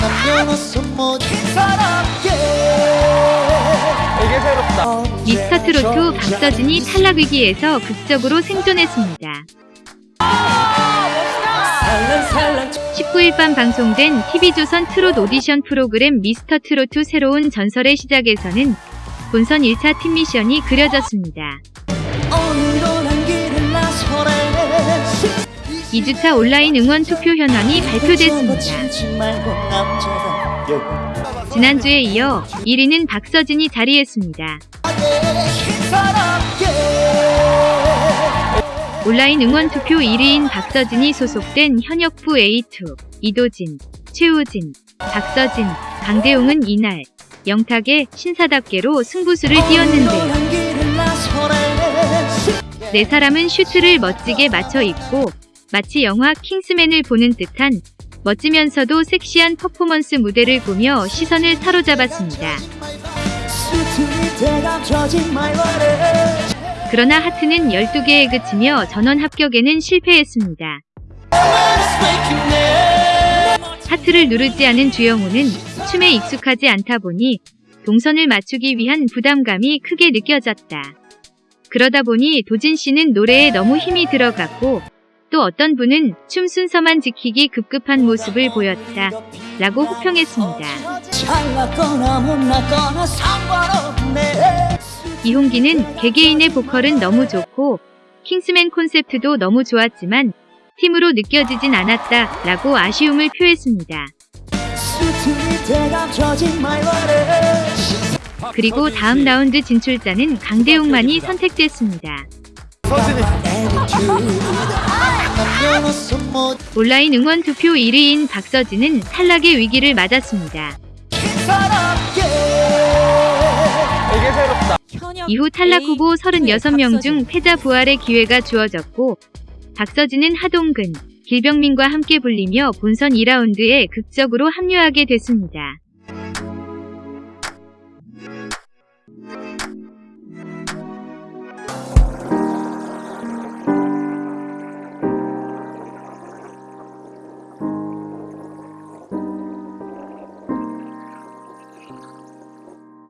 남녀노소 모든 사람께 이게 새롭다. 미스터 트로트 박서진이 탈락 위기에서 극적으로 생존했습니다. 19일 밤 방송된 TV조선 트롯 오디션 프로그램 미스터 트로트 새로운 전설의 시작에서는 본선 1차 팀 미션이 그려졌습니다. 오늘도 난 길을 나서래 2주차 온라인 응원 투표 현황이 발표됐습니다. 지난주에 이어 1위는 박서진이 자리했습니다. 온라인 응원 투표 1위인 박서진이 소속된 현역부 A2, 이도진, 최우진, 박서진, 강대웅은 이날 영탁의 신사답게로 승부수를 띄웠는데요. 네 사람은 슈트를 멋지게 맞춰 입고 마치 영화 킹스맨을 보는 듯한 멋지면서도 섹시한 퍼포먼스 무대를 보며 시선을 사로잡았습니다. 그러나 하트는 12개에 그치며 전원 합격에는 실패했습니다. 하트를 누르지 않은 주영우는 춤에 익숙하지 않다 보니 동선을 맞추기 위한 부담감이 크게 느껴졌다. 그러다 보니 도진 씨는 노래에 너무 힘이 들어갔고 또 어떤 분은 춤 순서만 지키기 급급한 모습을 보였다. 라고 호평했습니다. 이홍기는 개개인의 보컬은 너무 좋고 킹스맨 콘셉트도 너무 좋았지만 팀으로 느껴지진 않았다. 라고 아쉬움을 표했습니다. 그리고 다음 라운드 진출자는 강대웅만이 선택됐습니다. 온라인 응원 투표 1위인 박서진은 탈락의 위기를 맞았습니다. 이후 탈락 후보 36명 중 패자 부활의 기회가 주어졌고 박서진은 하동근, 길병민과 함께 불리며 본선 2라운드에 극적으로 합류하게 됐습니다.